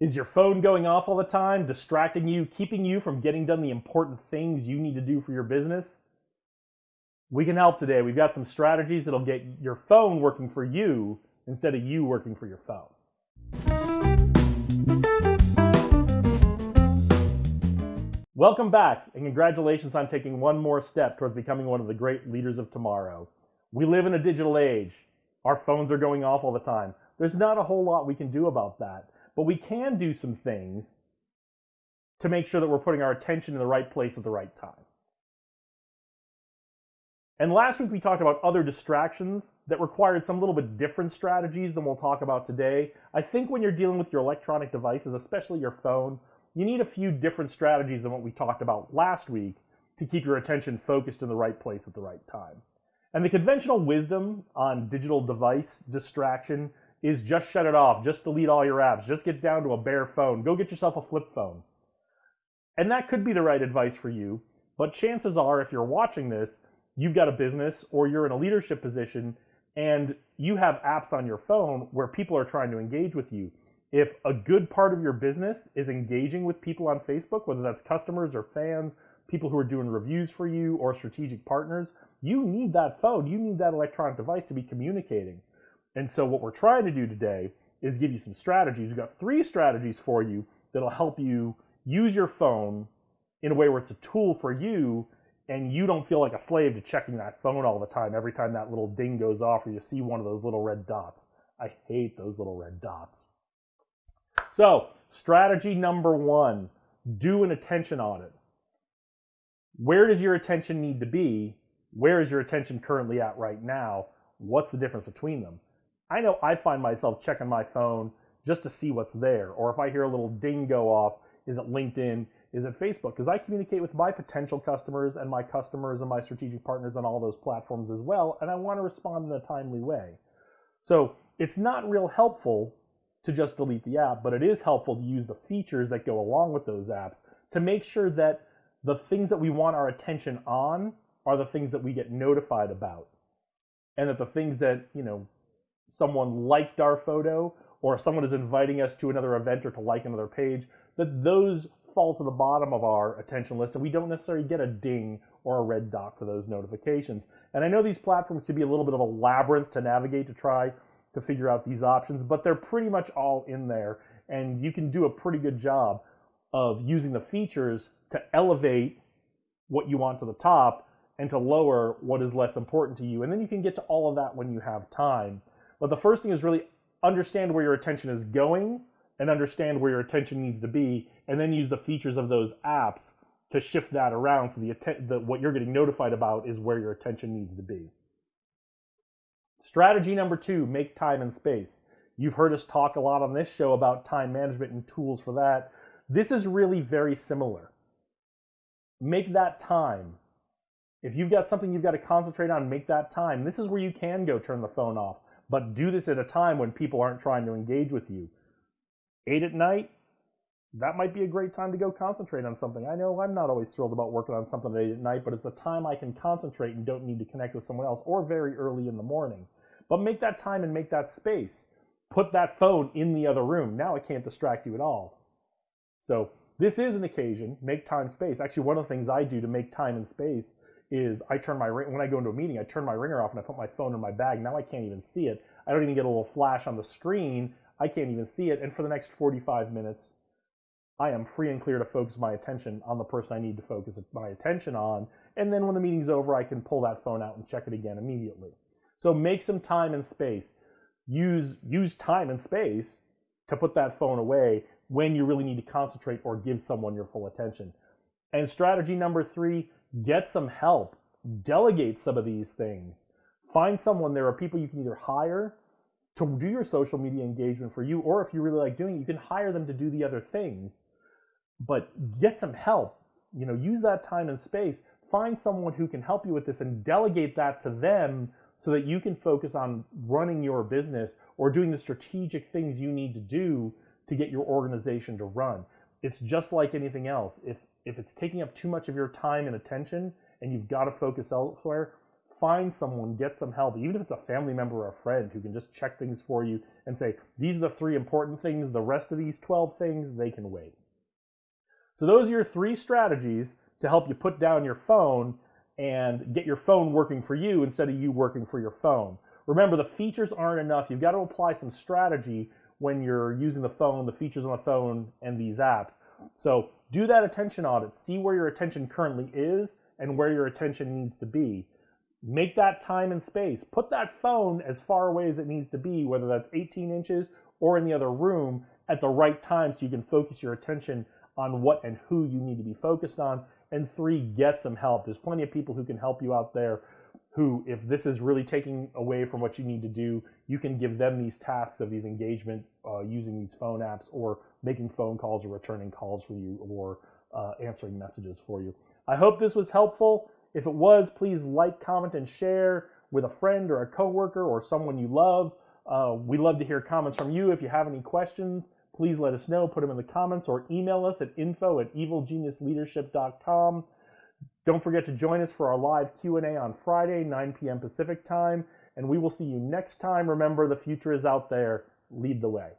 Is your phone going off all the time, distracting you, keeping you from getting done the important things you need to do for your business? We can help today. We've got some strategies that'll get your phone working for you instead of you working for your phone. Welcome back, and congratulations on taking one more step towards becoming one of the great leaders of tomorrow. We live in a digital age. Our phones are going off all the time. There's not a whole lot we can do about that. But we can do some things to make sure that we're putting our attention in the right place at the right time. And last week we talked about other distractions that required some little bit different strategies than we'll talk about today. I think when you're dealing with your electronic devices, especially your phone, you need a few different strategies than what we talked about last week to keep your attention focused in the right place at the right time. And the conventional wisdom on digital device distraction is just shut it off, just delete all your apps, just get down to a bare phone, go get yourself a flip phone. And that could be the right advice for you, but chances are if you're watching this, you've got a business or you're in a leadership position and you have apps on your phone where people are trying to engage with you. If a good part of your business is engaging with people on Facebook, whether that's customers or fans, people who are doing reviews for you or strategic partners, you need that phone, you need that electronic device to be communicating. And so what we're trying to do today is give you some strategies. We've got three strategies for you that'll help you use your phone in a way where it's a tool for you and you don't feel like a slave to checking that phone all the time every time that little ding goes off or you see one of those little red dots. I hate those little red dots. So, strategy number one, do an attention audit. Where does your attention need to be? Where is your attention currently at right now? What's the difference between them? I know I find myself checking my phone just to see what's there. Or if I hear a little ding go off, is it LinkedIn? Is it Facebook? Because I communicate with my potential customers and my customers and my strategic partners on all those platforms as well, and I want to respond in a timely way. So it's not real helpful to just delete the app, but it is helpful to use the features that go along with those apps to make sure that the things that we want our attention on are the things that we get notified about. And that the things that, you know, someone liked our photo or someone is inviting us to another event or to like another page, that those fall to the bottom of our attention list and we don't necessarily get a ding or a red dot for those notifications. And I know these platforms can be a little bit of a labyrinth to navigate to try to figure out these options, but they're pretty much all in there and you can do a pretty good job of using the features to elevate what you want to the top and to lower what is less important to you. And then you can get to all of that when you have time. But the first thing is really understand where your attention is going and understand where your attention needs to be, and then use the features of those apps to shift that around so the, the what you're getting notified about is where your attention needs to be. Strategy number two, make time and space. You've heard us talk a lot on this show about time management and tools for that. This is really very similar. Make that time. If you've got something you've got to concentrate on, make that time. This is where you can go turn the phone off but do this at a time when people aren't trying to engage with you. Eight at night, that might be a great time to go concentrate on something. I know I'm not always thrilled about working on something at eight at night, but it's a time I can concentrate and don't need to connect with someone else or very early in the morning. But make that time and make that space. Put that phone in the other room. Now it can't distract you at all. So this is an occasion, make time space. Actually, one of the things I do to make time and space is I turn my ring when I go into a meeting, I turn my ringer off and I put my phone in my bag. Now I can't even see it. I don't even get a little flash on the screen. I can't even see it. And for the next 45 minutes, I am free and clear to focus my attention on the person I need to focus my attention on. And then when the meeting's over, I can pull that phone out and check it again immediately. So make some time and space. Use use time and space to put that phone away when you really need to concentrate or give someone your full attention. And strategy number three, get some help, delegate some of these things. Find someone, there are people you can either hire to do your social media engagement for you, or if you really like doing it, you can hire them to do the other things. But get some help. You know, use that time and space. Find someone who can help you with this and delegate that to them so that you can focus on running your business or doing the strategic things you need to do to get your organization to run. It's just like anything else. If if it's taking up too much of your time and attention and you've got to focus elsewhere, find someone, get some help, even if it's a family member or a friend who can just check things for you and say, these are the three important things, the rest of these 12 things, they can wait. So those are your three strategies to help you put down your phone and get your phone working for you instead of you working for your phone. Remember, the features aren't enough. You've got to apply some strategy when you're using the phone, the features on the phone, and these apps. So do that attention audit. See where your attention currently is and where your attention needs to be. Make that time and space. Put that phone as far away as it needs to be, whether that's 18 inches or in the other room, at the right time so you can focus your attention on what and who you need to be focused on. And three, get some help. There's plenty of people who can help you out there who, if this is really taking away from what you need to do, you can give them these tasks of these engagement uh, using these phone apps or making phone calls or returning calls for you or uh, answering messages for you. I hope this was helpful. If it was, please like, comment, and share with a friend or a coworker or someone you love. Uh, we love to hear comments from you. If you have any questions, please let us know. Put them in the comments or email us at info at evilgeniusleadership.com. Don't forget to join us for our live Q&A on Friday, 9 p.m. Pacific time, and we will see you next time. Remember, the future is out there. Lead the way.